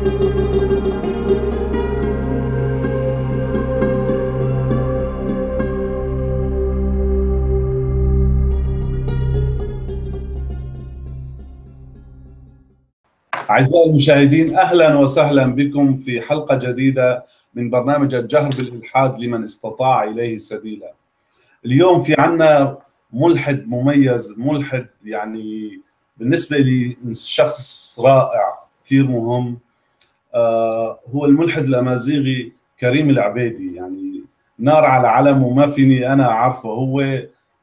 أعزائي المشاهدين أهلا وسهلا بكم في حلقة جديدة من برنامج الجهر بالإلحاد لمن استطاع إليه سبيلا. اليوم في عنا ملحد مميز ملحد يعني بالنسبة لي شخص رائع كثير مهم. هو الملحد الأمازيغي كريم العبيدي. يعني نار على علم وما فيني أنا أعرفه. هو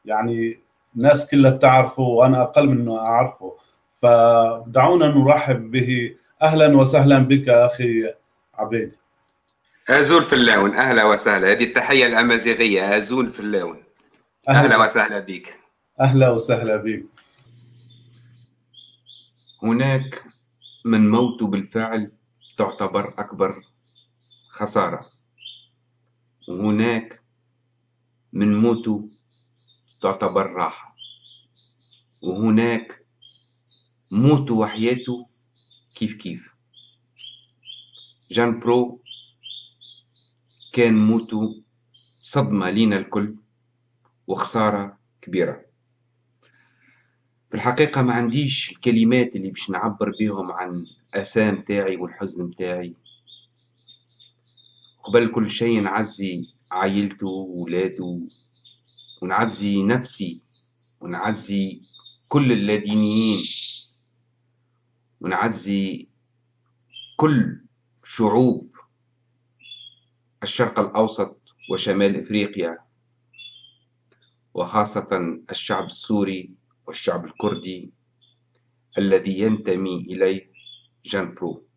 يعني الناس كلها بتعرفه وأنا أقل منه أعرفه. فدعونا نرحب به. أهلا وسهلا بك أخي عبيد أزول في اللون. أهلا وسهلا. هذه التحية الأمازيغية. أزول في اللون. أهلا, أهلا وسهلا بك. أهلا وسهلا بك. هناك من موت بالفعل تعتبر أكبر خسارة. وهناك من موت تعتبر راحة. وهناك موتو وحياته كيف كيف. جان برو كان موتو صدمة لينا الكل وخسارة كبيرة. في الحقيقة ما عنديش الكلمات اللي باش نعبر بهم عن أسام تاعي والحزن تاعي قبل كل شيء نعزي عائلته وولاده ونعزي نفسي ونعزي كل اللادينيين ونعزي كل شعوب الشرق الأوسط وشمال إفريقيا وخاصة الشعب السوري والشعب الكردي الذي ينتمي إليه جان برو.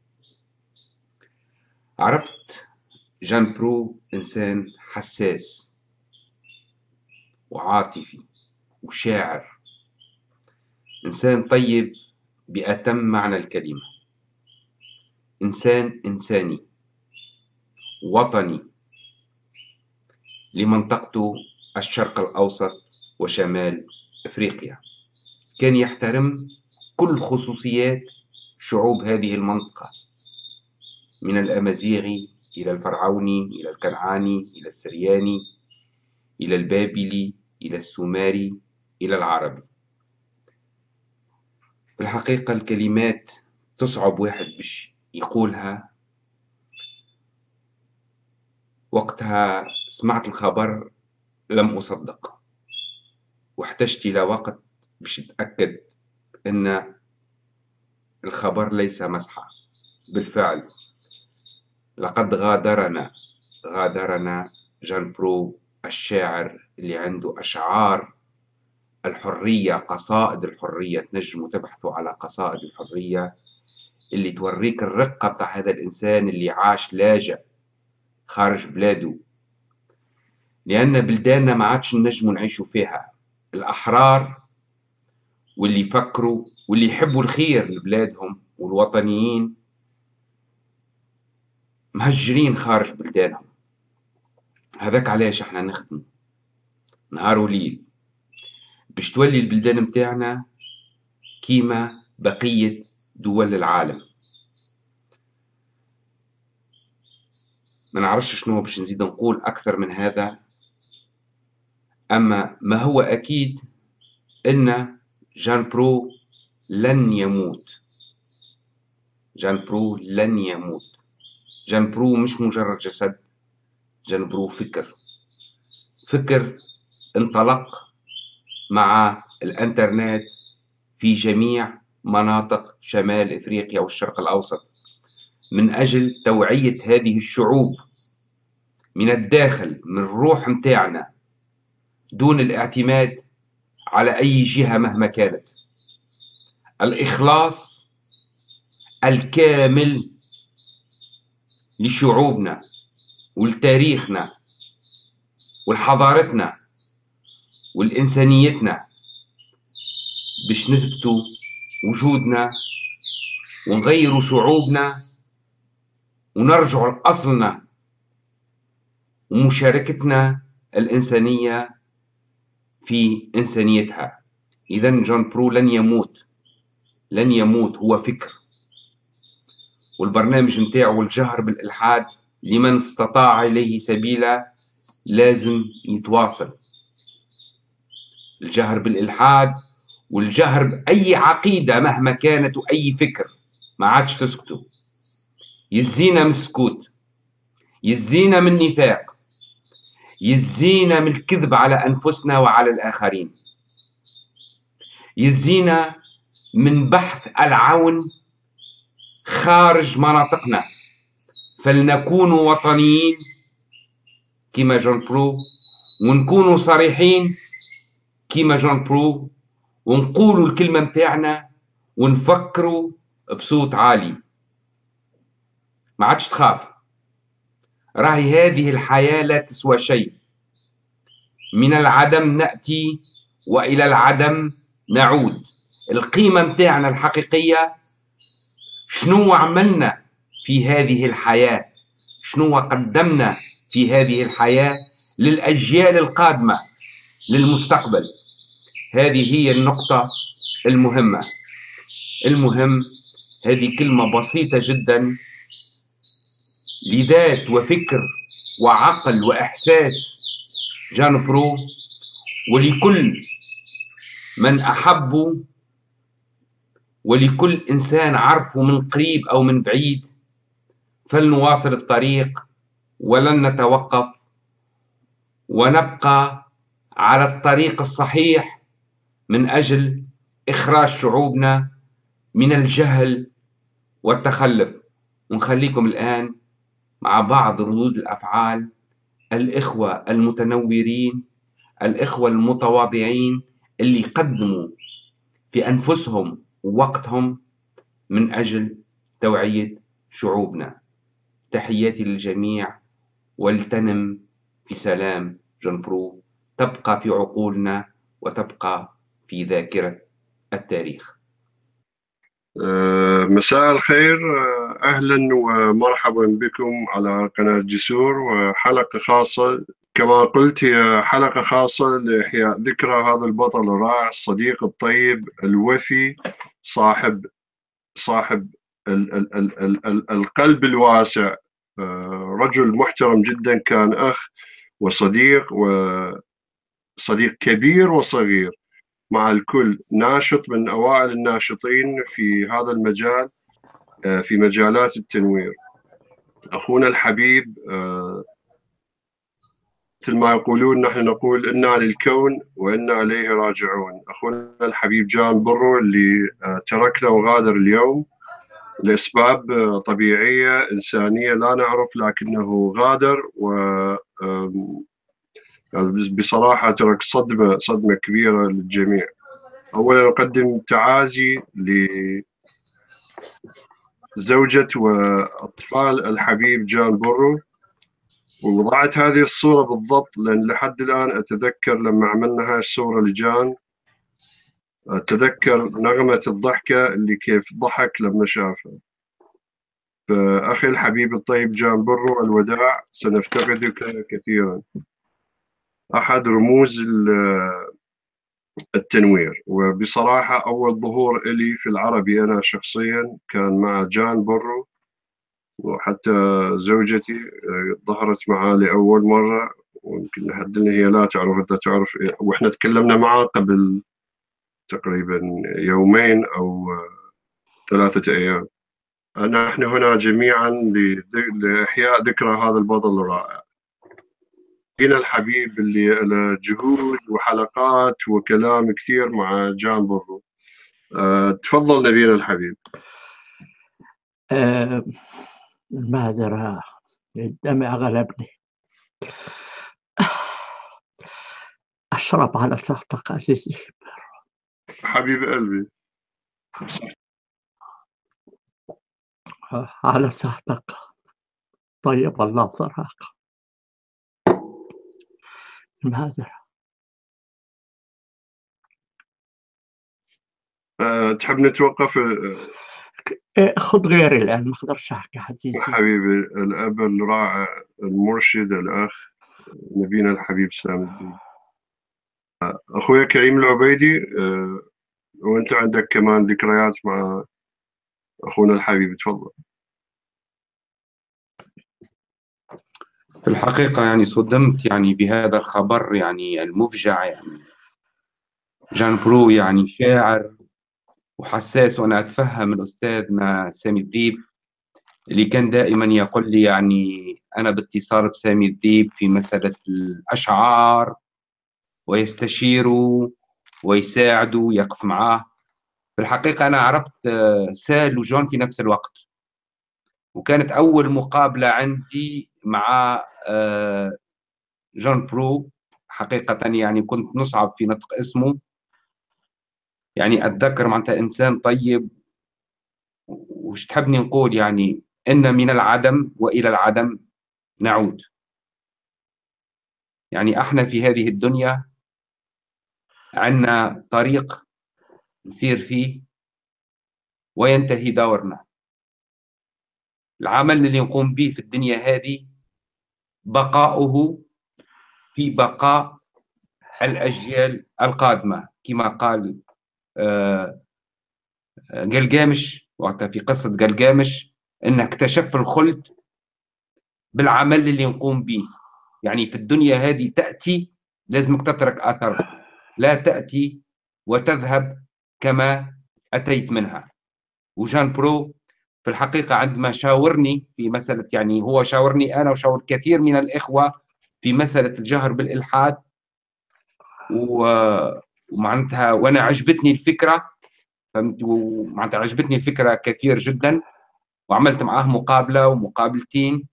عرفت جان برو إنسان حساس وعاطفي وشاعر إنسان طيب بأتم معنى الكلمة إنسان إنساني وطني لمنطقته الشرق الأوسط وشمال إفريقيا. كان يحترم كل خصوصيات شعوب هذه المنطقة من الأمازيغي إلى الفرعوني إلى الكنعاني إلى السرياني إلى البابلي إلى السومري إلى العربي. في الحقيقة الكلمات تصعب واحد باش يقولها. وقتها سمعت الخبر لم أصدق واحتجت إلى وقت باش أتأكد أن الخبر ليس مسحة بالفعل. لقد غادرنا غادرنا جان برو الشاعر اللي عنده أشعار الحرية قصائد الحرية تنجموا تبحثوا على قصائد الحرية اللي توريك الرقة بتاع هذا الإنسان اللي عاش لاجئ خارج بلاده. لأن بلداننا ما عادش نجموا نعيشوا فيها. الأحرار واللي يفكروا واللي يحبوا الخير لبلادهم والوطنيين مهجرين خارج بلدانهم. هذاك علاش إحنا نخدموا نهار وليل. باش تولي البلدان متاعنا كيما بقية دول العالم. ما نعرفش شنو باش نزيد نقول أكثر من هذا. أما ما هو أكيد أن جان برو لن يموت. جان برو لن يموت. جان برو مش مجرد جسد جان برو فكر. فكر انطلق مع الإنترنت في جميع مناطق شمال إفريقيا والشرق الأوسط. من أجل توعية هذه الشعوب من الداخل من الروح متاعنا دون الاعتماد على أي جهة مهما كانت. الإخلاص الكامل لشعوبنا ولتاريخنا ولحضارتنا والإنسانيتنا باش نثبتوا وجودنا ونغيروا شعوبنا ونرجعوا لأصلنا ومشاركتنا الإنسانية في إنسانيتها. إذا جون برو لن يموت. لن يموت هو فكر. والبرنامج متاعه الجهر بالإلحاد لمن استطاع إليه سبيلا لازم يتواصل. الجهر بالإلحاد والجهر بأي عقيدة مهما كانت وأي فكر ما عادش تسكتوا. يزينا من السكوت. يزينا من النفاق. يزينا من الكذب على أنفسنا وعلى الآخرين. يزينا من بحث العون خارج مناطقنا. فلنكون وطنيين كما جون برو ونكونوا صريحين كما جون برو ونقولوا الكلمة متاعنا ونفكروا بصوت عالي. ما عادش تخاف. راهي هذه الحياة لا تسوى شيء. من العدم نأتي وإلى العدم نعود. القيمة متاعنا الحقيقية شنو عملنا في هذه الحياة؟ شنو قدمنا في هذه الحياة للأجيال القادمة للمستقبل؟ هذه هي النقطة المهمة. المهم هذه كلمة بسيطة جدا لذات وفكر وعقل وإحساس جان برو ولكل من أحبوا ولكل إنسان عرفه من قريب أو من بعيد. فلنواصل الطريق ولن نتوقف ونبقى على الطريق الصحيح من أجل إخراج شعوبنا من الجهل والتخلف. ونخليكم الآن مع بعض ردود الأفعال الإخوة المتنورين الإخوة المتواضعين اللي قدموا في أنفسهم ووقتهم من أجل توعية شعوبنا. تحياتي للجميع ولتنم في سلام جنبرو تبقى في عقولنا وتبقى في ذاكرة التاريخ. مساء الخير. آه، أهلا ومرحبا بكم على قناة جسور وحلقة خاصة. كما قلت هي حلقة خاصة لإحياء ذكرى هذا البطل الرائع الصديق الطيب الوفي صاحب صاحب ال ال ال ال ال القلب الواسع. آه، رجل محترم جدا كان أخ وصديق وصديق كبير وصغير. مع الكل ناشط من أوائل الناشطين في هذا المجال آه، في مجالات التنوير. أخونا الحبيب آه، مثل ما يقولون نحن نقول إنا للكون وإنا إليه راجعون. أخونا الحبيب جان برو اللي آه، تركنا وغادر اليوم لأسباب طبيعية إنسانية لا نعرف لكنه غادر و بصراحة ترك صدمة صدمة كبيرة للجميع. اولا أقدم تعازي لزوجة وأطفال الحبيب جان بورو. ووضعت هذه الصورة بالضبط لأن لحد الآن أتذكر لما عملنا هاي الصورة لجان أتذكر نغمة الضحكة اللي كيف ضحك لما شافها. فأخي الحبيب الطيب جان برو الوداع سنفتقدك كثيرا. أحد رموز التنوير. وبصراحة أول ظهور لي في العربي أنا شخصيا كان مع جان برو وحتى زوجتي آه، ظهرت معاه لأول مرة. ويمكن لحد هي لا تعرف انت تعرف وإحنا تكلمنا معاه قبل تقريبا يومين أو ثلاثة أيام. نحن هنا جميعا لإحياء ذكرى هذا البطل الرائع. هنا الحبيب اللي له جهود وحلقات وكلام كثير مع جان برو. أه تفضل نبينا الحبيب. أه المعذرة الدمع غلبني أشرب على صحتك عزيزي حبيب قلبي. على صحتك طيب الله صراحة المعذرة أه تحب نتوقف؟ أه خذ غيري الآن ما أقدرش أحكي عزيزي حبيبي الأب الرائع المرشد الأخ نبينا الحبيب سام الدين. أخويا كريم العبيدي أه وأنت عندك كمان ذكريات مع أخونا الحبيب تفضل. في الحقيقة يعني صدمت يعني بهذا الخبر يعني المفجع يعني. جان برو يعني شاعر وحساس وأنا أتفهم الأستاذنا سامي الذيب اللي كان دائما يقول لي يعني أنا باتصال بسامي الذيب في مسألة الأشعار ويستشيره ويساعده ويقف معاه. في الحقيقة أنا عرفت سال وجون في نفس الوقت وكانت أول مقابلة عندي مع جون برو حقيقة يعني كنت نصعب في نطق اسمه. يعني أتذكر معناتها إنسان طيب وش تحبني نقول يعني إن من العدم وإلى العدم نعود. يعني إحنا في هذه الدنيا عندنا طريق نسير فيه وينتهي دورنا. العمل اللي نقوم به في الدنيا هذه بقاؤه في بقاء الأجيال القادمة كما قال قلقامش آه، وقتها في قصة قلقامش أنه اكتشف الخلد بالعمل اللي نقوم به. يعني في الدنيا هذه تأتي لازمك تترك أثر لا تأتي وتذهب كما أتيت منها. وجان برو في الحقيقة عندما شاورني في مسألة يعني هو شاورني أنا وشاور كثير من الإخوة في مسألة الجهر بالإلحاد. ومعناتها وأنا عجبتني الفكرة فهمت؟ ومعناتها عجبتني الفكرة كثير جدا وعملت معاه مقابلة ومقابلتين.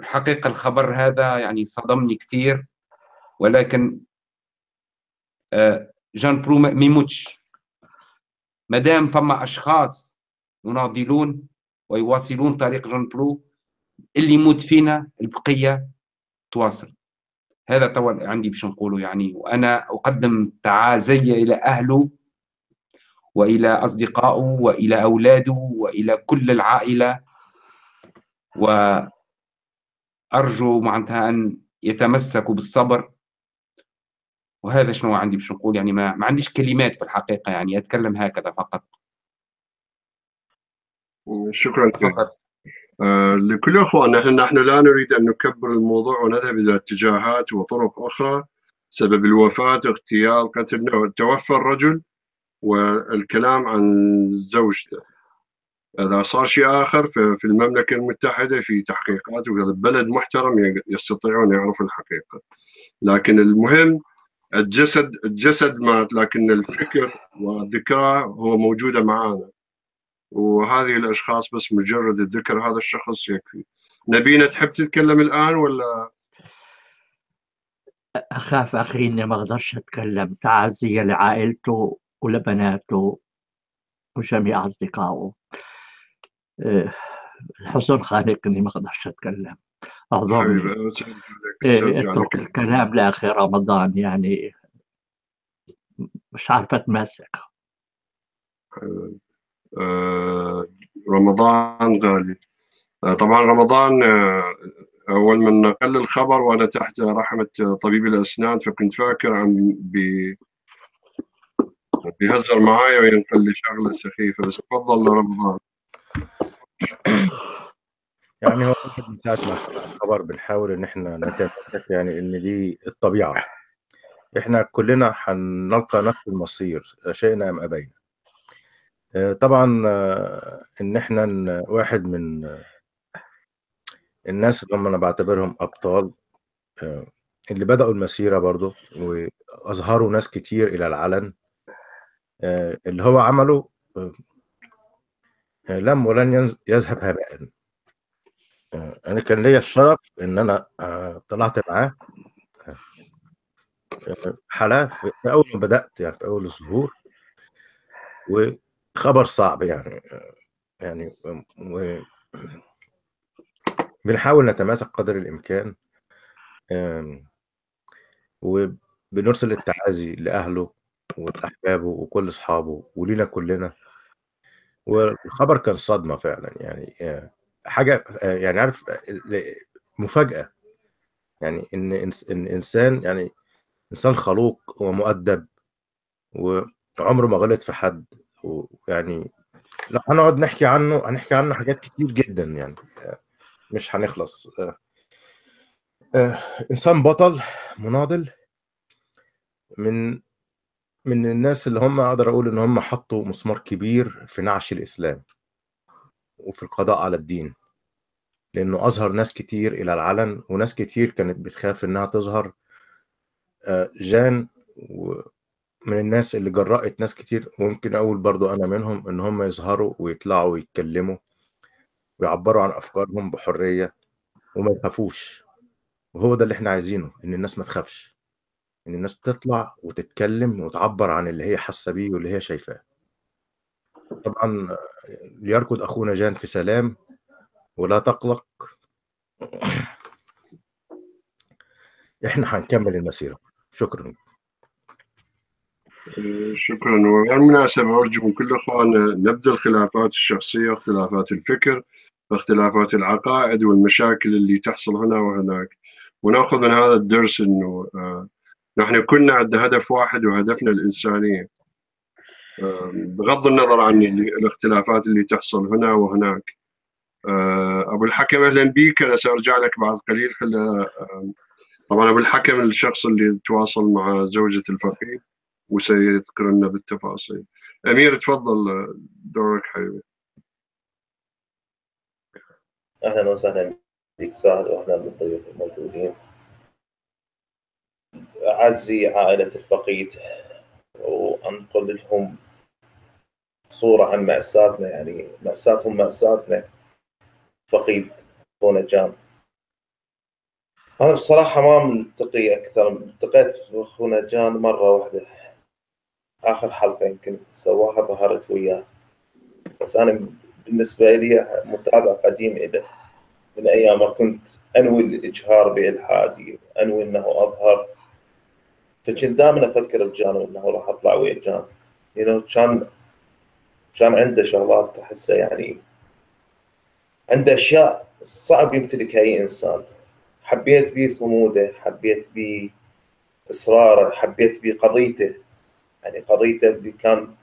الحقيقة الخبر هذا يعني صدمني كثير. ولكن آه، جان برو ما يموتش ما دام فما أشخاص يناضلون ويواصلون طريق جون برو اللي يموت فينا البقية تواصل. هذا توا عندي باش نقوله يعني وأنا أقدم تعازي إلى أهله وإلى أصدقائه وإلى أولاده وإلى كل العائلة وأرجو معناتها أن يتمسكوا بالصبر. وهذا شنو عندي باش نقول يعني ما, ما عنديش كلمات في الحقيقة يعني أتكلم هكذا فقط. شكرا فقط آه لكل إخواننا نحن لا نريد أن نكبر الموضوع ونذهب إلى اتجاهات وطرق أخرى سبب الوفاة اغتيال قتل. توفى الرجل والكلام عن زوجته. إذا صار شيء آخر في المملكة المتحدة في تحقيقات وهذا بلد محترم يستطيعون يعرفوا الحقيقة. لكن المهم الجسد الجسد مات لكن الفكر والذكرى هو موجودة معنا وهذه الأشخاص بس مجرد الذكر هذا الشخص يكفي. نبينا تحب تتكلم الآن ولا؟ أخاف أخي إني ما أقدرش أتكلم. تعزيه لعائلته ولبناته وجميع أصدقائه. أه، الحزن خانقني ما أقدرش أتكلم. أعذرني. إيه، اترك الكلام لآخر رمضان يعني مش عارفه أتماسك. آه، رمضان غالي. آه، طبعا رمضان آه، أول من نقل الخبر وأنا تحت رحمة طبيب الأسنان فكنت فاكر بي بيهزر معايا وينقل لي شغلة سخيفة بس تفضل رمضان. يعني هو من ساعة ما الخبر بنحاول إن إحنا نتمسك يعني إن دي الطبيعة. إحنا كلنا هنلقى نفس المصير شئنا أم أبينا. آه، طبعا آه، إن إحنا واحد من الناس اللي هم أنا بعتبرهم أبطال آه، اللي بدأوا المسيرة برضو وأظهروا ناس كتير إلى العلن اللي هو عمله لم ولن يذهب هباء. أنا كان ليا الشرف إن أنا طلعت معاه. حالة في أول ما بدأت يعني في أول الظهور. وخبر صعب يعني يعني بنحاول نتماسك قدر الإمكان وبنرسل التعازي لأهله ولأحبابه وكل أصحابه ولينا كلنا. والخبر كان صدمة فعلا يعني حاجة يعني عارف مفاجأة يعني إن إن إنسان يعني إنسان خلوق ومؤدب وعمره ما غلط في حد. ويعني لو هنقعد نحكي عنه هنحكي عنه حاجات كتير جدا يعني. مش هنخلص. آه، إنسان بطل مناضل من من الناس اللي هم أقدر أقول إن هم حطوا مسمار كبير في نعش الإسلام وفي القضاء على الدين. لأنه أظهر ناس كتير إلى العلن وناس كتير كانت بتخاف إنها تظهر. آه، جان من الناس اللي جرأت ناس كتير ممكن أقول برضو أنا منهم إن هم يظهروا ويطلعوا ويتكلموا ويعبروا عن أفكارهم بحرية وما يخافوش. وهو ده اللي إحنا عايزينه إن الناس ما تخافش. إن الناس تطلع وتتكلم وتعبر عن اللي هي حاسة بيه واللي هي شايفاه. طبعا ليركض أخونا جان في سلام ولا تقلق. إحنا هنكمل المسيرة. شكرا. شكرا. وبالمناسبة أرجو من كل إخواننا نبذل الخلافات الشخصية اختلافات الفكر اختلافات العقائد والمشاكل اللي تحصل هنا وهناك. ونأخذ من هذا الدرس إنه آه، نحن كنا عندنا هدف واحد وهدفنا الإنسانية. بغض النظر عن الاختلافات اللي تحصل هنا وهناك. آه، أبو الحكم أهلا بك أنا سأرجع لك بعد قليل. آه، طبعا أبو الحكم الشخص اللي تواصل مع زوجة الفقيه. وسيذكر لنا بالتفاصيل. أمير تفضل دورك حبيبي. أهلا وسهلا بك سعد وأهلا بالضيوف الموجودين. أعزي عائلة الفقيد وأنقل لهم صورة عن مأساتنا يعني مأساتهم مأساتنا فقيد أخونا جان. أنا بصراحة ما ملتقي أكثر التقيت أخونا جان مرة واحدة. آخر حلقة يمكن سواها ظهرت وياه. بس أنا بالنسبة لي متابع قديم له من أيام ما كنت أنوي الإجهار بإلحادي انوي إنه أظهر. فكنت دائما أفكر بجان إنه راح أطلع ويا جان يعني كان كان عنده شغلات احسها يعني. عنده أشياء صعب يمتلكها أي إنسان. حبيت بيه صموده حبيت بيه إصراره حبيت بيه قضيته. يعني قضيته اللي كان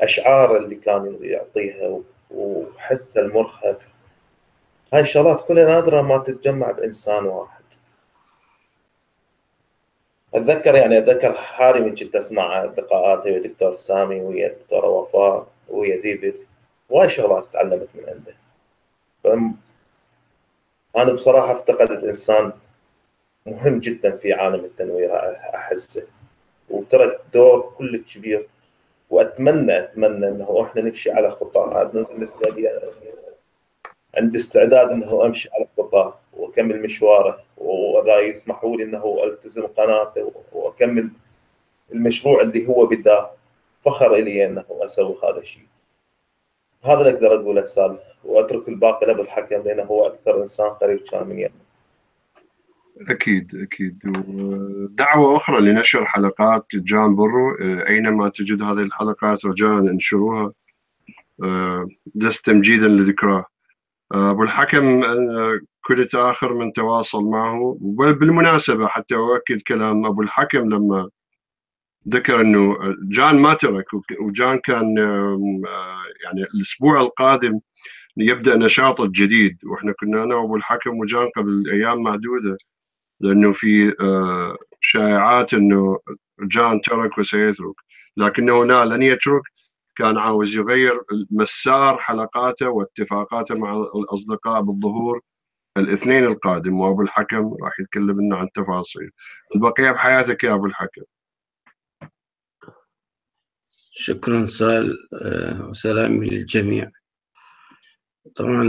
اشعاره اللي كان يعطيها وحسه المرهف. هاي الشغلات كلها نادرة ما تتجمع بإنسان واحد. أتذكر يعني أتذكر حالي من كنت أسمع لقاءاتي ويا دكتور سامي ويا دكتورة وفاء ويا ديفيد. وايد شغلات تعلمت من عنده. فم أنا بصراحة أفتقدت إنسان مهم جدا في عالم التنوير أحسه. وترك دور كلش كبير وأتمنى أتمنى أنه إحنا نمشي على خطاه هذا بالنسبة لي عندي استعداد إنه أمشي على خطاه وأكمل مشواره وأذا يسمحوا لي إنه ألتزم قناته وأكمل المشروع اللي هو بداه فخر إلي إنه أسوي هذا الشيء. هذا اللي أقدر أقوله سال وأترك الباقي لأبو الحكم لأنه هو أكثر إنسان قريب كان من يمي. أكيد أكيد. ودعوة أخرى لنشر حلقات جان برو أينما تجد هذه الحلقات رجاء انشروها دس تمجيدا لذكراه. أبو الحكم كنت آخر من تواصل معه. وبالمناسبة حتى أؤكد كلام أبو الحكم لما ذكر أنه جان ما ترك وجان كان يعني الأسبوع القادم يبدأ نشاطه الجديد. وإحنا كنا أنا وأبو الحكم وجان قبل أيام معدودة. لأنه في شائعات أنه جان ترك وسيترك. لكنه لا لن يترك. كان عاوز يغير مسار حلقاته واتفاقاته مع الأصدقاء بالظهور الاثنين القادم. وأبو الحكم راح يتكلم لنا عن تفاصيل. البقية بحياتك يا أبو الحكم. شكرا سال وسلامي للجميع. طبعا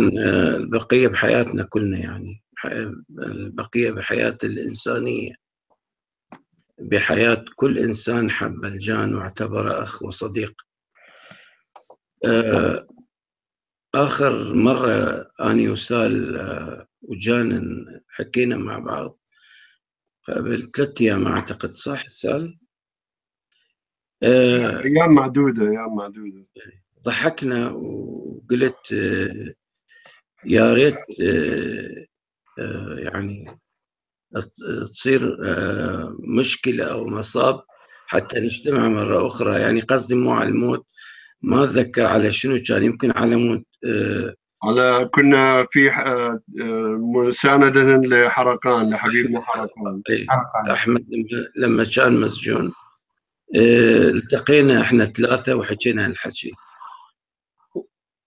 البقية بحياتنا كلنا يعني البقية بحياة الإنسانية. بحياة كل إنسان حب الجان واعتبره أخ وصديق. آخر مرة أني وسال وجان حكينا مع بعض قبل ثلاثة أيام أعتقد صح؟ سأل؟ أيام معدودة أيام معدودة. ضحكنا وقلت يا ريت يعني تصير مشكلة أو مصاب حتى نجتمع مرة أخرى يعني قصدي مو على الموت ما أتذكر على شنو كان يمكن على مود على كنا في آه، آه، مساندة لحرقان لحبيبنا حرقان. أحمد لما- كان مسجون آه، التقينا إحنا ثلاثة وحكينا الحكي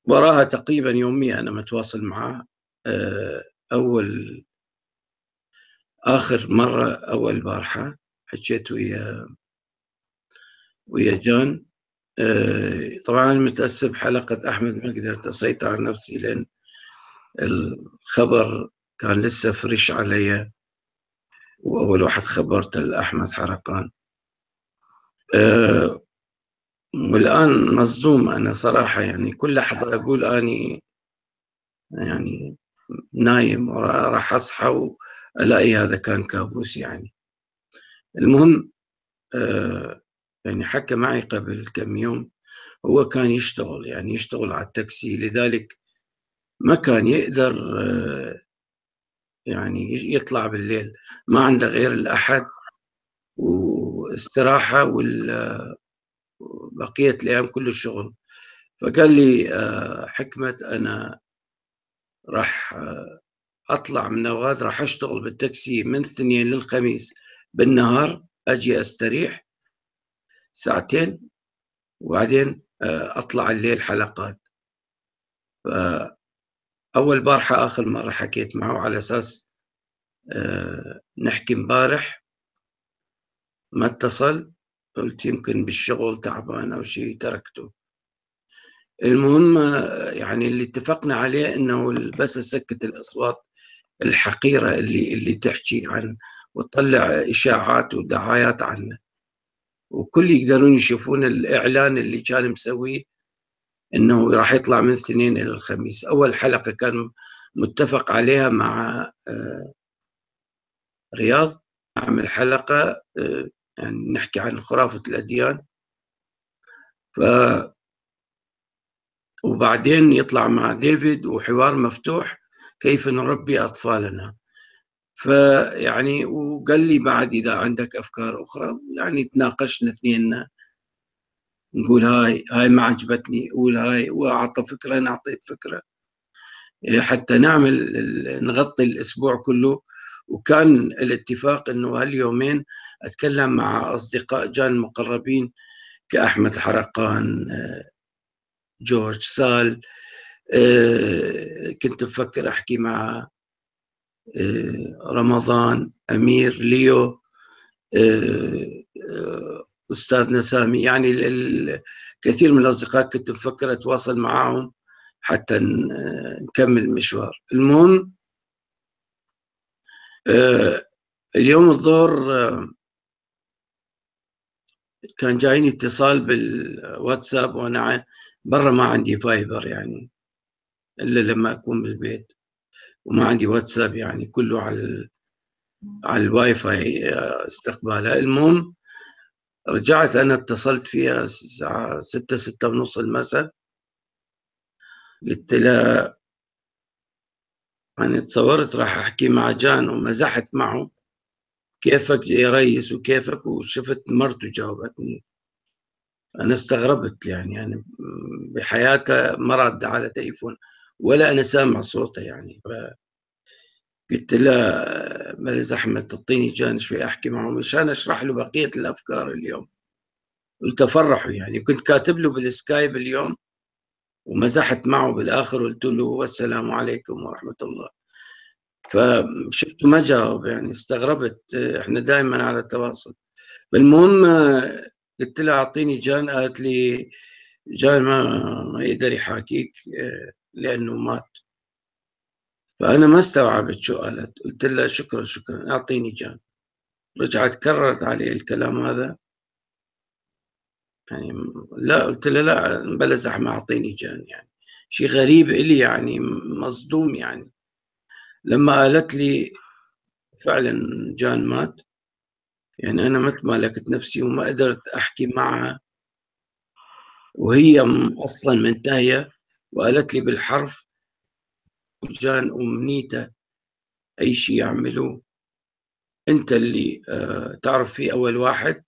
وراها تقريبا يوميا أنا متواصل معاه آه، أول آخر مرة أول بارحة حكيت ويا ويا جان آه، طبعا متأسف بحلقه أحمد ما قدرت أسيطر على نفسي لأن الخبر كان لسه فريش علي وأول واحد خبرته لأحمد حرقان. أه والان مصدوم أنا صراحة يعني كل لحظة أقول أني يعني نايم وراح أصحى وألاقي هذا كان كابوس يعني. المهم أه يعني حكى معي قبل كم يوم هو كان يشتغل يعني يشتغل على التاكسي لذلك ما كان يقدر أه يعني يطلع بالليل. ما عنده غير الأحد واستراحة وبقية الأيام كله شغل فقال لي آه، حكمة أنا راح آه، أطلع من نواد راح أشتغل بالتاكسي من الاثنين للخميس بالنهار أجي أستريح ساعتين وبعدين آه، أطلع الليل حلقات. أول بارحة آخر مرة حكيت معه على أساس نحكي مبارح ما اتصل. قلت يمكن بالشغل تعبان أو شيء تركته. المهم يعني اللي اتفقنا عليه إنه بس اسكت الأصوات الحقيرة اللي اللي تحكي عن وتطلع إشاعات ودعايات عنه وكل يقدرون يشوفون الإعلان اللي كان مسويه إنه راح يطلع من الاثنين إلى الخميس. أول حلقة كان متفق عليها مع آه، رياض. نعمل حلقة آه، يعني نحكي عن خرافة الأديان. ف وبعدين يطلع مع ديفيد وحوار مفتوح كيف نربي أطفالنا. فيعني وقال لي بعد إذا عندك أفكار أخرى يعني تناقشنا اثنيننا نقول هاي هاي ما عجبتني قول هاي وأعطى فكرة أنا أعطيت فكرة. حتى نعمل نغطي الأسبوع كله وكان الاتفاق إنه هاليومين أتكلم مع أصدقاء جان المقربين كأحمد حرقان آه، جورج سال آه، كنت بفكر أحكي مع آه، رمضان أمير ليو أستاذنا سامي. يعني كثير من الأصدقاء كنت بفكر أتواصل معهم حتى نكمل المشوار. المهم اليوم الظهر آه، كان جايني اتصال بالواتساب وأنا برا ما عندي فايبر يعني إلا لما أكون بالبيت وما عندي واتساب يعني كله على على الواي فاي آه، استقبالها المهم رجعت أنا اتصلت فيها الساعة ستة ستة ونص المساء قلت لها يعني تصورت راح أحكي مع جان ومزحت معه كيفك يا ريس وكيفك وشفت مرته جاوبتني أنا استغربت يعني يعني بحياتها ما رد على تليفون ولا أنا سامع صوته يعني. قلت له ملز احمد تعطيني جان شوي أحكي معه مشان أشرح له بقية الأفكار اليوم. قلت افرحه يعني كنت كاتب له بالسكايب اليوم ومزحت معه بالآخر قلت له والسلام عليكم ورحمة الله. فشفته ما جاوب يعني استغربت إحنا دائما على التواصل. المهم قلت لها أعطيني جان قالت لي جان ما ما يقدر يحاكيك لأنه مات. فأنا ما استوعبت شو قالت. قلت لها شكرا شكرا أعطيني جان. رجعت كررت علي الكلام هذا. يعني لا قلت له لا بلا زحمة أعطيني جان يعني. شيء غريب إلي يعني مصدوم يعني. لما قالت لي فعلا جان مات يعني أنا ما تمالكت نفسي وما قدرت أحكي معها. وهي أصلا منتهية وقالت لي بالحرف جان أمنيته أي شيء يعملوه. أنت اللي آه، تعرف فيه أول واحد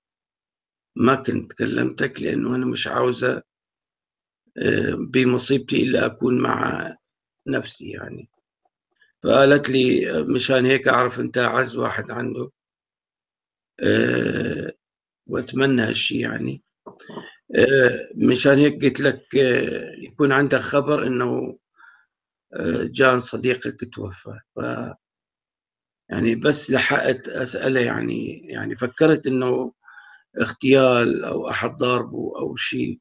ما كنت كلمتك لأنه أنا مش عاوزة آه، بمصيبتي إلا أكون مع نفسي يعني. فقالت لي مشان هيك أعرف أنت أعز واحد عنده أه وأتمنى هالشي يعني. مشان هيك قلت لك يكون عندك خبر إنه جان صديقك توفى. ف يعني بس لحقت أسأله يعني يعني فكرت إنه اغتيال أو أحد ضاربه أو شيء.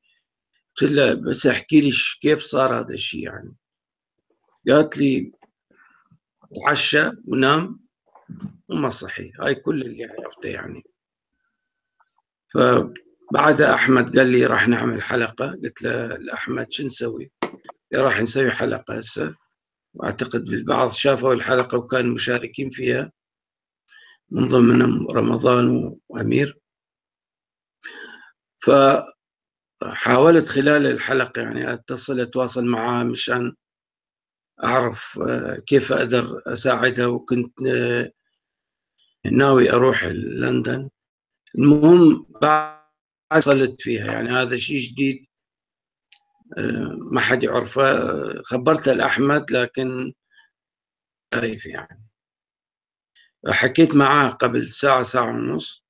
قلت لها بس احكي لي كيف صار هذا الشيء يعني؟ قالت لي تعشى ونام وما صحي هاي كل اللي عرفته يعني. فبعدها أحمد قال لي راح نعمل حلقة. قلت له لأحمد شو نسوي؟ راح نسوي حلقة هسه. وأعتقد البعض شافوا الحلقة وكانوا مشاركين فيها من ضمنهم رمضان وأمير. فحاولت خلال الحلقة يعني أتصل أتواصل معها مشان أعرف كيف أقدر اساعدها وكنت ناوي أروح لندن. المهم بعد وصلت فيها. يعني هذا شيء جديد ما حد يعرفه. خبرتها لاحمد لكن خايف يعني. حكيت معاه قبل ساعة ساعة ونص.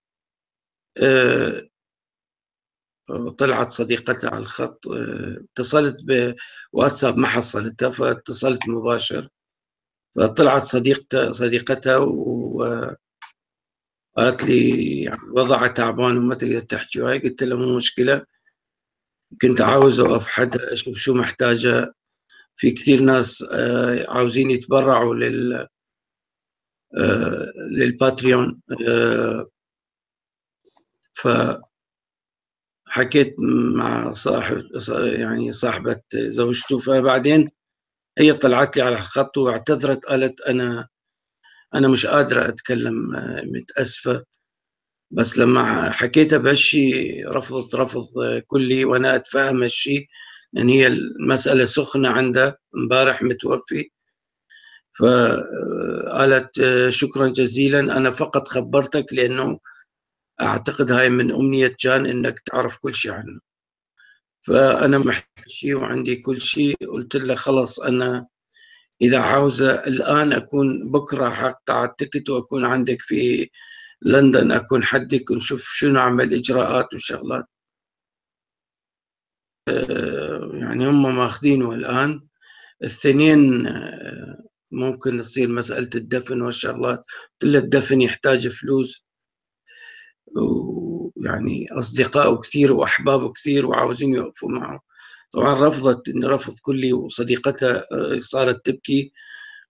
طلعت صديقتها على الخط اتصلت بواتساب ما حصلتها فاتصلت مباشر. فطلعت صديقتها صديقتها وقالت لي يعني وضعها تعبان وما تقدر تحكي وهاي قلت لها مو مشكلة كنت عاوز أوقف حدا أشوف شو محتاجة. في كثير ناس عاوزين يتبرعوا لل للباتريون ف حكيت مع صاحب يعني صاحبة زوجته فبعدين هي طلعت لي على الخط واعتذرت قالت أنا أنا مش قادرة أتكلم متأسفة. بس لما حكيتها بهالشي رفضت رفض كلي وأنا أتفهم هالشي لأن هي المسألة سخنة عندها. امبارح متوفي. فقالت شكرا جزيلا أنا فقط خبرتك لأنه أعتقد هاي من أمنية جان إنك تعرف كل شيء عنه. فأنا محتاج شيء وعندي كل شيء. قلت له خلص أنا إذا عاوزه الآن أكون بكرة حقطع التكت وأكون عندك في لندن أكون حدك ونشوف شنو اعمل إجراءات وشغلات. يعني هم ماخذينه الآن. الثنين ممكن تصير مسألة الدفن والشغلات. قلت له الدفن يحتاج فلوس. ويعني أصدقائه كثير وأحبابه كثير وعاوزين يوقفوا معه. طبعا رفضت رفض كلي وصديقتها صارت تبكي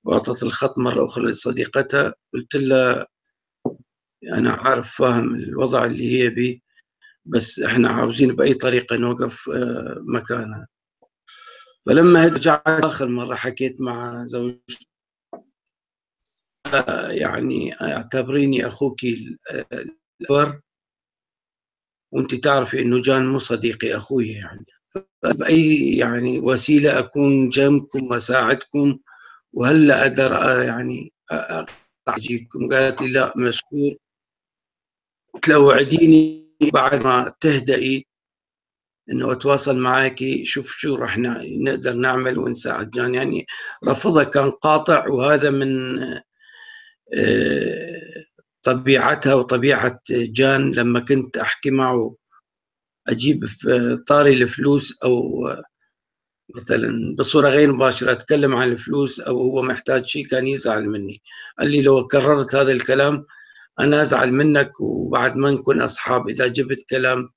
وأعطت الخط مرة أخرى لصديقتها. قلت لها أنا عارف فاهم الوضع اللي هي به بس إحنا عاوزين بأي طريقة نوقف مكانها. فلما رجعت آخر مرة حكيت مع زوجتي يعني أعتبريني أخوك وأنت تعرفي إنه جان مو صديقي أخوي يعني. باي يعني وسيلة أكون جنبكم وأساعدكم وهلأ أقدر يعني اجيكم قالت لي لا مشكور. قلت له وعديني بعد ما تهدئي إنه أتواصل معك شوف شو راح نقدر نعمل ونساعد. جان يعني رفضها كان قاطع وهذا من طبيعتها وطبيعة جان لما كنت أحكي معه أجيب طاري الفلوس أو مثلا بصورة غير مباشرة أتكلم عن الفلوس أو هو محتاج شيء كان يزعل مني. قال لي لو كررت هذا الكلام أنا أزعل منك وبعد ما نكون أصحاب. إذا جبت كلام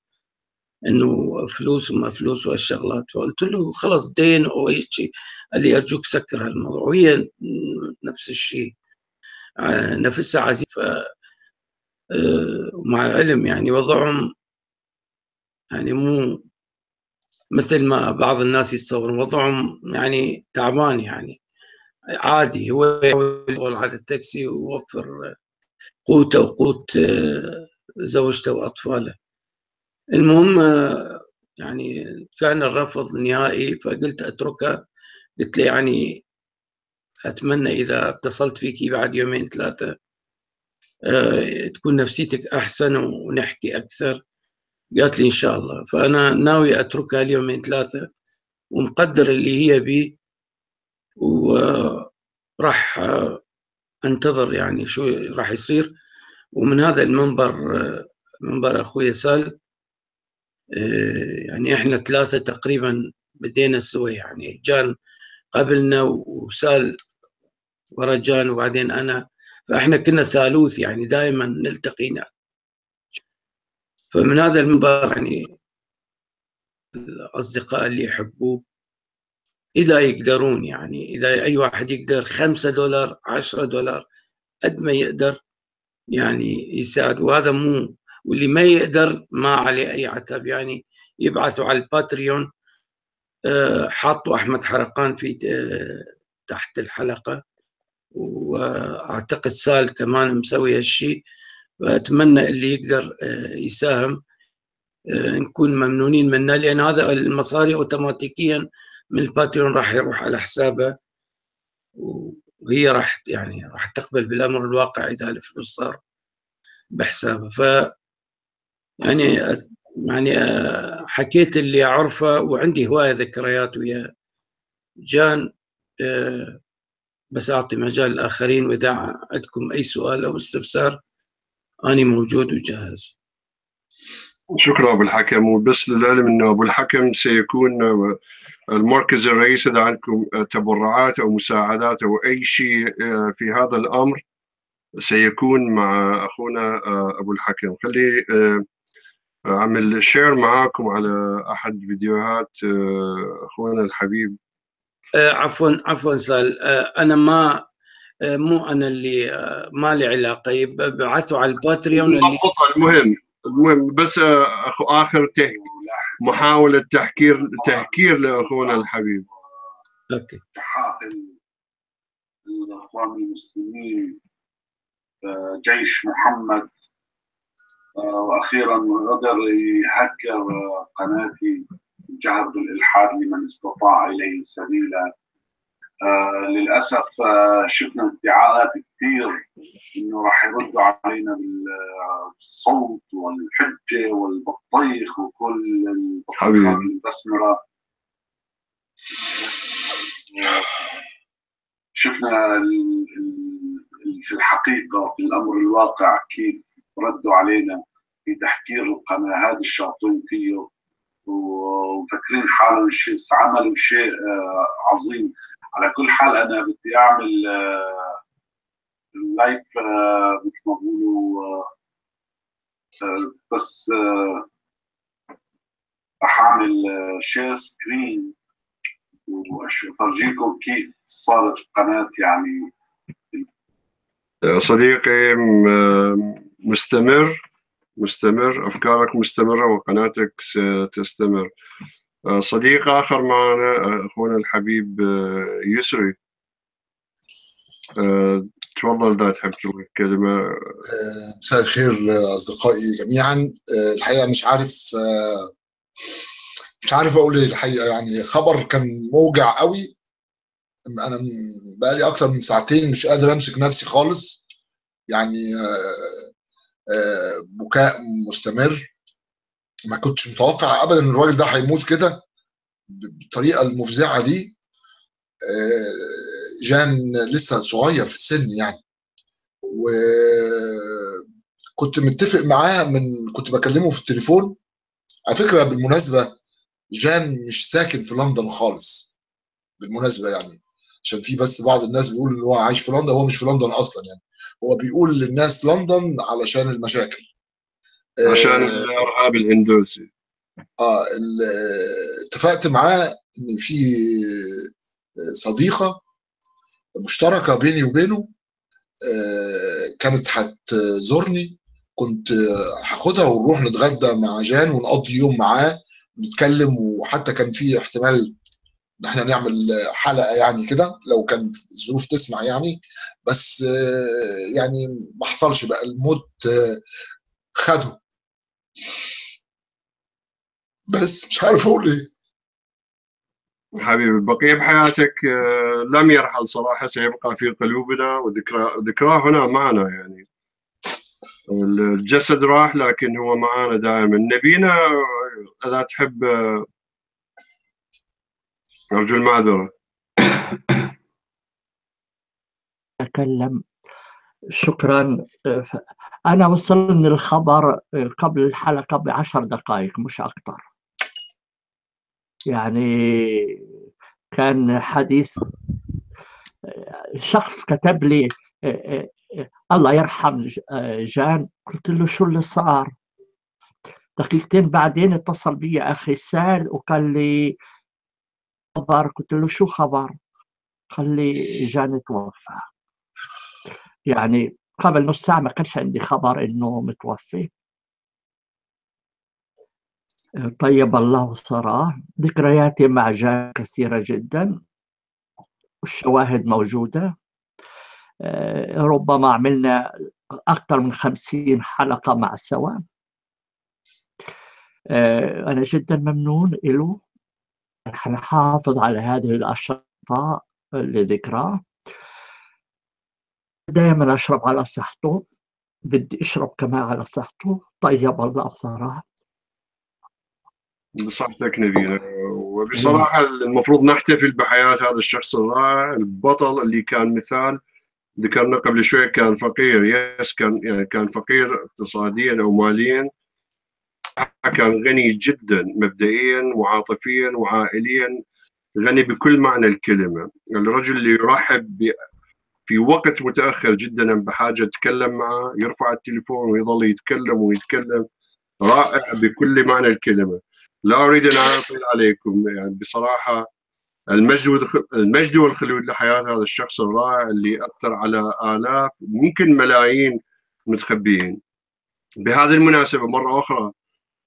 إنه فلوس وما فلوس والشغلات فقلت له خلص دين أو أي شيء. قال لي أرجوك سكر هالموضوع. وهي نفس الشيء. نفسها عزيز مع العلم يعني وضعهم يعني مو مثل ما بعض الناس يتصورون وضعهم يعني تعبان يعني. عادي هو يحاول على التاكسي ويوفر قوته وقوت زوجته وأطفاله. المهم يعني كان الرفض نهائي فقلت اتركها قلت له يعني أتمنى إذا اتصلت فيك بعد يومين ثلاثة تكون نفسيتك أحسن ونحكي أكثر. قالت لي إن شاء الله. فأنا ناوي اتركها اليومين ثلاثة ومقدر اللي هي بي وراح أنتظر يعني شو راح يصير. ومن هذا المنبر منبر أخوي سال يعني إحنا ثلاثة تقريبا بدينا سوا يعني جان قبلنا وسال ورا جان وبعدين أنا. فإحنا كنا ثالوث يعني دائما نلتقينا فمن هذا المنبر يعني الأصدقاء اللي يحبوه إذا يقدرون يعني إذا أي واحد يقدر خمسة دولار عشرة دولار قد ما يقدر يعني يساعد. وهذا مو واللي ما يقدر ما عليه أي عتب يعني يبعثوا على الباتريون آه، حاطوا أحمد حرقان في آه، تحت الحلقة. وأعتقد سال كمان مسوي هالشيء فأتمنى اللي يقدر آه، يساهم نكون ممنونين منه لأن هذا المصاري اوتوماتيكيا من الباتريون راح يروح على حسابه وهي راح يعني راح تقبل بالأمر الواقع إذا الفلوس صار بحسابه. ف يعني يعني حكيت اللي أعرفه وعندي هواية ذكريات ويا جان بس أعطي مجال للاخرين وإذا عندكم أي سؤال أو استفسار اني موجود وجاهز. شكرا أبو الحكم وبس للعلم إنه أبو الحكم سيكون المركز الرئيسي إذا عندكم تبرعات أو مساعدات أو أي شيء آه، في هذا الأمر سيكون مع أخونا آه، أبو الحكم. خلي آه، أعمل share معاكم على أحد فيديوهات أخونا الحبيب عفوا عفوا سال أنا ما مو أنا اللي ما لي علاقة. يبعثوا على ال Patreon اللي المهم المهم بس أخو آخر تهدي محاولة تحكير تهكير لأخونا الحبيب. أوكي. الإخوان المسلمين آه، جيش محمد آه، وأخيرا غدر يهكر قناتي. جهر بالإلحاد لمن استطاع إليه سبيلا. آه للأسف آه شفنا ادعاءات كثير إنه راح يردوا علينا بالصوت والحجة والبطيخ وكل البطيخات المبسمره شفنا في الحقيقة في الأمر الواقع كيف ردوا علينا في تحكير القناة هذه الشاطين فيه ومفكرين حالهم شيء عملوا شيء آه، عظيم. على كل حال أنا بدي أعمل لايف آه، آه، مثل ما بقولوا بس راح أعمل share screen وافرجيكم كيف صارت القناة يعني. صديقي مستمر. مستمر أفكارك مستمرة وقناتك ستستمر. صديق آخر معنا أخونا الحبيب آه، يسري. آه، تفضل إذا تحب تقول كلمة. آه، مساء الخير أصدقائي جميعا. الحقيقة مش عارف مش عارف أقول إيه. الحقيقة يعني خبر كان موجع قوي. أنا بقالي أكتر من ساعتين مش قادر أمسك نفسي خالص. يعني بكاء مستمر. ما كنتش متوقع ابدا إن الراجل ده هيموت كده بالطريقة المفزعة دي. آه، جان لسه صغير في السن يعني. وكنت متفق معاه من كنت بكلمه في التليفون. على فكرة بالمناسبة جان مش ساكن في لندن خالص. بالمناسبة يعني. عشان في بس بعض الناس بيقول إن هو عايش في لندن هو مش في لندن أصلا يعني. هو بيقول للناس لندن علشان المشاكل. عشان آه، الارهاب الهندوسي. آه اتفقت معاه إن في صديقة مشتركة بيني وبينه آه، كانت هتزورني. كنت هاخدها ونروح نتغدى مع جان ونقضي يوم معاه نتكلم وحتى كان في احتمال إن إحنا نعمل حلقة يعني كده لو كان الظروف تسمع يعني. بس آه، يعني ما حصلش بقى الموت خده بس مش عارف أقول إيه. حبيبي بقية بحياتك آه، لم يرحل صراحة سيبقى في قلوبنا وذكرى ذكراه هنا معنا يعني. الجسد راح لكن هو معنا دائما. نبينا إذا تحب أرجو المعذرة. أتكلم. شكرا. أنا وصلني الخبر قبل الحلقة بعشر دقائق مش أكثر. يعني كان حديث شخص كتب لي الله يرحم جان قلت له شو اللي صار؟ دقيقتين بعدين اتصل بي أخي سال وقال لي خبر قلت له شو خبر؟ قال لي جان توفى. يعني قبل نص ساعة ما كانش عندي خبر إنه متوفي. طيب الله ثراه ذكرياتي مع جان كثيرة جدا. والشواهد موجودة. ربما عملنا أكثر من خمسين حلقة مع سوا. أنا جدا ممنون له حنحافظ على هذه الأشرطة لذكراه دائما أشرب على صحته بدي أشرب كمان على صحته. طيب الله ثراه بصحتك نبينا وبصراحة المفروض نحتفل بحياة هذا الشخص الرائع البطل اللي كان مثال. ذكرنا قبل شوي كان فقير يس كان يعني كان فقير اقتصاديا أو ماليا. كان غني جدا مبدئيا وعاطفيا وعائليا غني بكل معنى الكلمة. الرجل اللي يرحب في وقت متأخر جدا بحاجة يتكلم معه يرفع التليفون ويظل يتكلم ويتكلم رائع بكل معنى الكلمة. لا أريد أن أطيل عليكم يعني بصراحة المجد المجد والخلود لحياة هذا الشخص الرائع اللي أثر على آلاف ممكن ملايين متخبيين. بهذه المناسبة مرة أخرى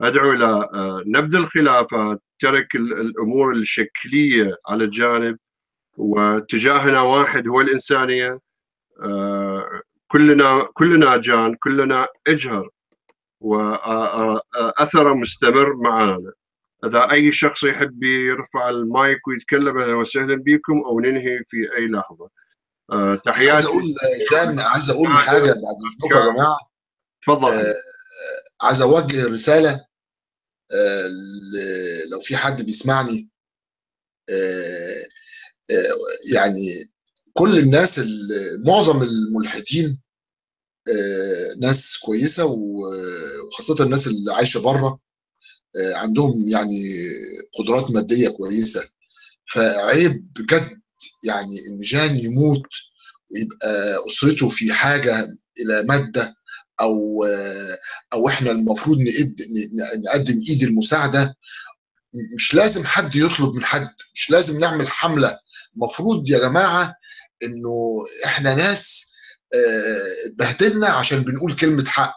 أدعو إلى نبذ الخلافات ترك الأمور الشكلية على جانب واتجاهنا واحد هو الإنسانية. كلنا كلنا جان كلنا إجهر وأثره مستمر معنا إذا أي شخص يحب يرفع المايك ويتكلم أهلا وسهلا بكم أو ننهي في أي لحظة. أه تحياتي. عايز أقول جان عايز أقول حاجة بعد اذنكم يا جماعة. تفضل. آه عايز أوجه رسالة. آه لو في حد بيسمعني آه آه يعني كل الناس معظم الملحدين آه ناس كويسة وخاصة الناس اللي عايشة بره عندهم يعني قدرات مادية كويسة. فعيب بجد يعني إن جان يموت ويبقى أسرته في حاجة إلى مادة أو أو إحنا المفروض نقدم إيد المساعدة. مش لازم حد يطلب من حد مش لازم نعمل حملة. المفروض يا جماعة إنه إحنا ناس اتبهدلنا عشان بنقول كلمة حق.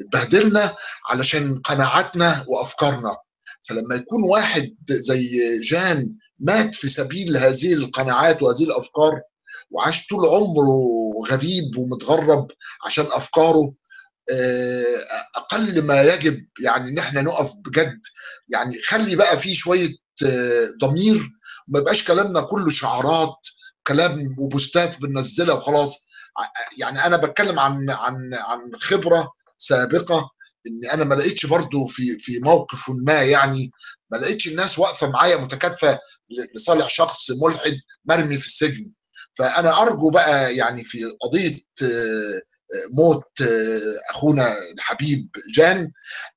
اتبهدلنا علشان قناعاتنا وأفكارنا. فلما يكون واحد زي جان مات في سبيل هذه القناعات وهذه الأفكار وعاش طول عمره غريب ومتغرب عشان أفكاره أقل ما يجب يعني إن إحنا نقف بجد. يعني خلي بقى في شوية ضمير. ما يبقاش كلامنا كله شعارات كلام وبوستات بننزلها وخلاص. يعني أنا بتكلم عن عن عن خبرة سابقة إن أنا ما لقيتش برضو في في موقف ما يعني. ما لقيتش الناس واقفة معايا متكاتفة لصالح شخص ملحد مرمي في السجن. فأنا أرجو بقى يعني في قضية موت أخونا الحبيب جان.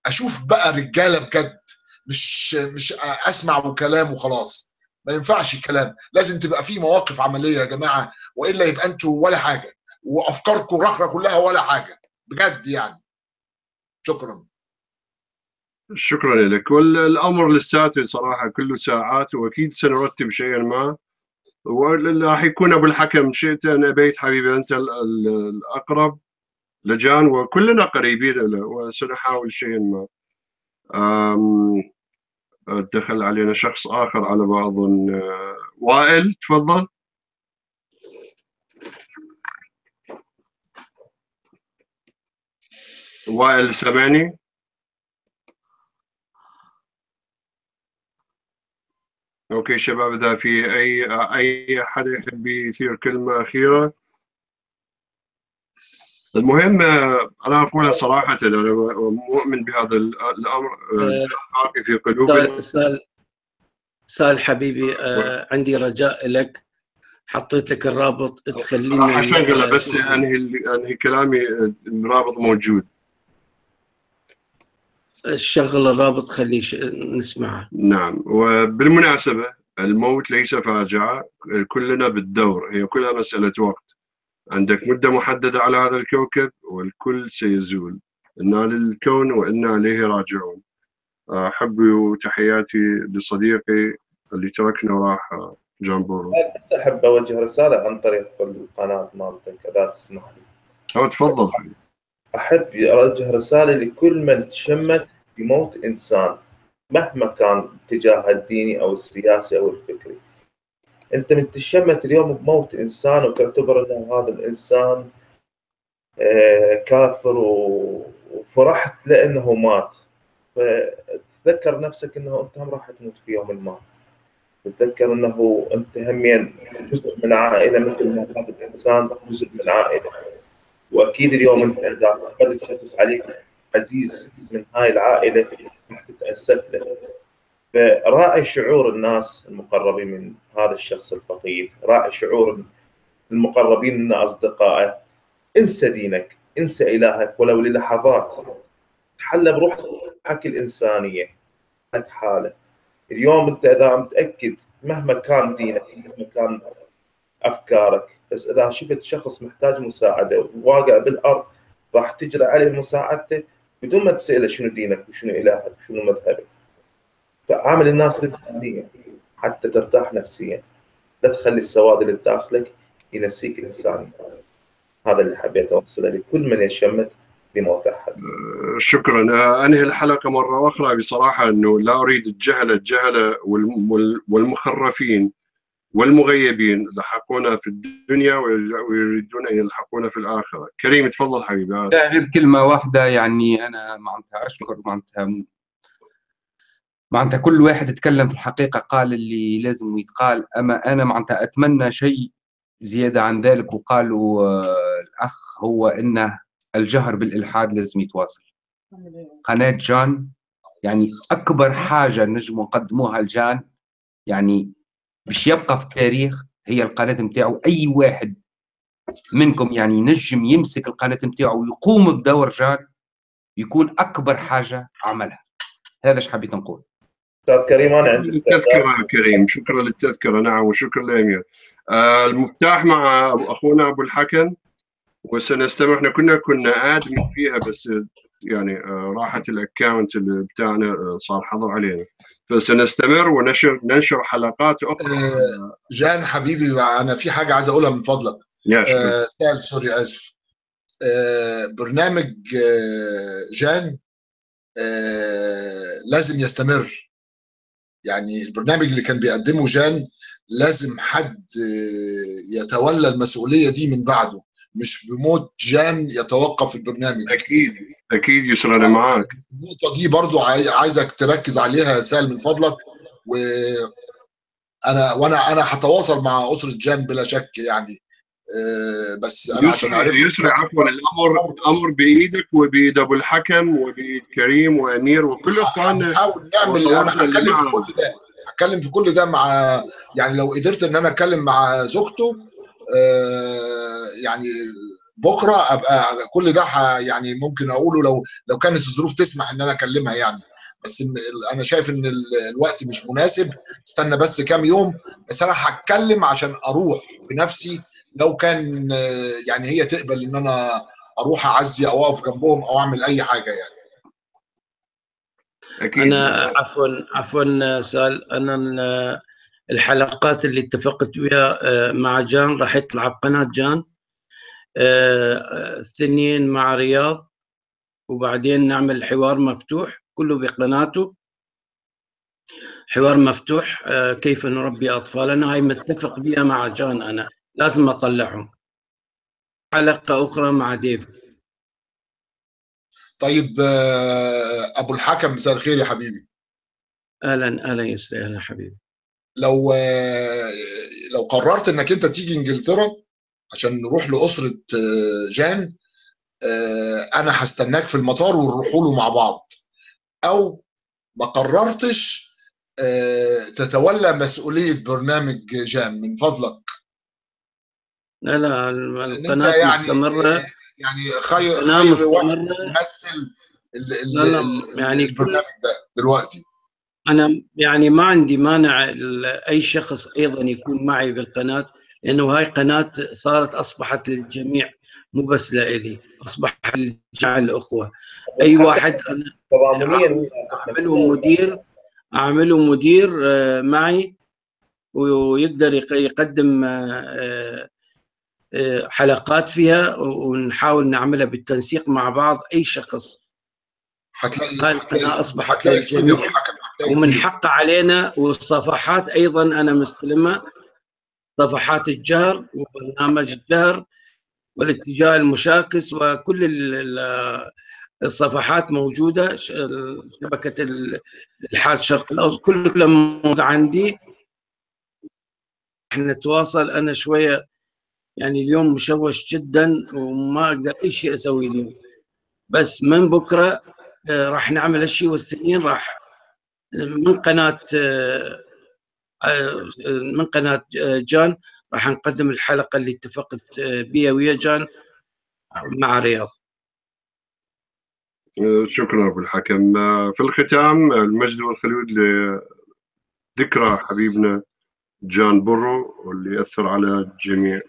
أشوف بقى رجالة بجد مش مش أسمع وكلام وخلاص. ما ينفعش الكلام. لازم تبقى في مواقف عملية يا جماعة وإلا يبقى أنتوا ولا حاجة. وأفكاركم رخره كلها ولا حاجة. بجد يعني. شكرا. شكرا لك. والأمر لساته صراحة كله ساعات وأكيد سنرتب شيئا ما. وراح يكون أبو الحكم شئت ان ابيت حبيبي أنت الأقرب لجان وكلنا قريبين له وسنحاول شيئا ما. دخل علينا شخص آخر على اظن وائل تفضل. وائل سامعني أوكي شباب إذا في أي أي حد يحب يثير كلمة أخيرة؟ المهم أنا اقولها صراحة أنا مؤمن بهذا الأمر باقي في قلوبنا. سال سال حبيبي آه عندي رجاء لك. حطيت لك الرابط تخلينا أشغله بس؟ أنهي أنهي كلامي الرابط موجود. شغل الرابط خليه ش- نسمعه. نعم. وبالمناسبة الموت ليس فاجعة كلنا بالدور. هي كلها مسألة وقت. عندك مدة محددة على هذا الكوكب والكل سيزول. إنا للكون وإنا إليه راجعون. أحب تحياتي لصديقي اللي تركنا وراح جان بورو. بس أحب أوجه رسالة عن طريق القناه مالتك إذا تسمح لي. أو تفضل. أحب أوجه رسالة لكل من تشمت بموت إنسان مهما كان اتجاهه الديني أو السياسي أو الفكري. أنت من تشمت اليوم بموت إنسان وتعتبر أن هذا الإنسان آه، كافر وفرحت لأنه مات. فتذكر نفسك أنه أنت هم راح تموت في يوم ما. تتذكر أنه أنت همين جزء من عائلة مثل ما هذا الإنسان جزء من عائلة. وأكيد اليوم أنت إذا فقدت شخص عليك عزيز من هاي العائلة راح تتأسف له. فراعي شعور الناس المقربين من هذا الشخص الفقيد راعي شعور المقربين من أصدقائه. انسى دينك انسى إلهك ولو للحظات. تحلى بروحك الإنسانية لك حاله. اليوم انت إذا متأكد مهما كان دينك مهما كان أفكارك بس إذا شفت شخص محتاج مساعدة وواقع بالأرض راح تجري عليه مساعدته بدون ما تساله شنو دينك وشنو إلهك وشنو مذهبك. فعامل الناس الانسانيه حتى ترتاح نفسيا. لا تخلي السواد اللي بداخلك ينسيك الانسانيه هذا اللي حبيت اوصله لكل من يشمت بموت أحد. شكرا. أنهي الحلقة مرة أخرى بصراحة إنه لا أريد الجهله الجهله والم- وال- والمخرفين. والمغيبين لحقونا في الدنيا ويريدون أن يلحقونا في الآخرة. كريم تفضل حبيبي. لا غير كلمة واحدة يعني أنا معناتها أشكر معناتها معناتها كل واحد اتكلم في الحقيقة قال اللي لازم يتقال. أما أنا معناتها أتمنى شيء زيادة عن ذلك وقالوا آه، الأخ هو أن الجهر بالإلحاد لازم يتواصل. قناة جان يعني أكبر حاجة نجم نقدموها لجان يعني باش يبقى في التاريخ هي القناة متاعه أي واحد منكم يعني نجم يمسك القناة متاعه ويقوم بدور جان يكون أكبر حاجة عملها. هذا إيش حبيت نقول. أستاذ كريم أنا عندي التذكره كريم. شكرا للتذكرة. نعم وشكرا لامير آه المفتاح مع أخونا أبو الحكم وسنستمع. إحنا كنا كنا ادمن فيها بس يعني آه راحت الاكونت اللي بتاعنا آه صار حظر علينا. فسنستمر ونشر ننشر حلقات أخرى. آه، جان حبيبي أنا في حاجة عايز أقولها من فضلك. آه، سأل سوري آسف. آه، برنامج جان لازم يستمر. يعني البرنامج اللي كان بيقدمه جان لازم حد يتولى المسؤولية دي من بعده. مش بموت جان يتوقف البرنامج. أكيد أكيد يسرى أنا معاك. النقطة دي برضو عاي- عايزك تركز عليها يا سال من فضلك و أنا وأنا أنا هتواصل مع أسرة جان بلا شك يعني. آه، بس أنا عشان عرفت يسرى عفوا الأمر الأمر بإيدك وبإيد أبو الحكم وبإيد كريم وأمير وكل اخواننا هنحاول نعمل أنا هتكلم في. كل ده هتكلم في كل ده مع يعني لو قدرت إن أنا أتكلم مع زوجته آه، يعني بكرة أبقى كل ده ح- يعني ممكن أقوله لو لو كانت الظروف تسمح إن أنا أكلمها يعني. بس أنا شايف إن ال- الوقت مش مناسب. استنى بس كام يوم. بس أنا هتكلم عشان أروح بنفسي. لو كان يعني هي تقبل إن أنا أروح أعزي أو أقف جنبهم أو أعمل أي حاجة يعني. أكيد. أنا عفوا عفوا سأل. أنا ال- الحلقات اللي اتفقت ويا آه، مع جان راح يطلع بقناة جان. آه، اثنين مع رياض وبعدين نعمل حوار مفتوح كله بقناته. حوار مفتوح آه، كيف نربي أطفالنا. هاي متفق بها مع جان أنا لازم أطلعهم. حلقة أخرى مع ديف. طيب آه، أبو الحكم مساء الخير يا حبيبي. أهلا أهلا يسري أهلا حبيبي. لو لو قررت إنك أنت تيجي إنجلترا عشان نروح لأسرة آه، جان آه، أنا هستناك في المطار ونروحوا له مع بعض. أو ما قررتش آه، تتولى مسؤولية برنامج جان من فضلك. لا لا القناة يعني مستمرة. يعني خير القناه مستمرة. يمثل لا لا يعني البرنامج ده دلوقتي. أنا يعني ما عندي مانع أي شخص أيضا يكون معي بالقناة. لأنه هاي قناة صارت أصبحت للجميع مو بس لإلي أصبحت لجميع الأخوة. أي واحد أنا أعمله مدير أعمله مدير آه، معي ويقدر يق- يقدم آه، آه، حلقات فيها ونحاول نعملها بالتنسيق مع بعض أي شخص. هاي القناة أصبحت للجميع. ومن حق علينا والصفحات أيضا أنا مستلمها. صفحات الجهر وبرنامج الجهر والاتجاه المشاكس وكل ال- ال- الصفحات موجودة شبكة ال- الحاد الشرق الاوسط كل موجوده عندي. إحنا نتواصل. أنا شوية يعني اليوم مشوش جدا وما أقدر أي شيء أسوي اليوم. بس من بكرة آه، راح نعمل الشيء والثانيين راح من قناة آه، من قناة آه، جان راح نقدم الحلقة اللي اتفقت آه، بيها ويا جان مع رياض. شكرا أبو الحكم. في الختام المجد والخلود لذكرى حبيبنا جان برو واللي اثر على الجميع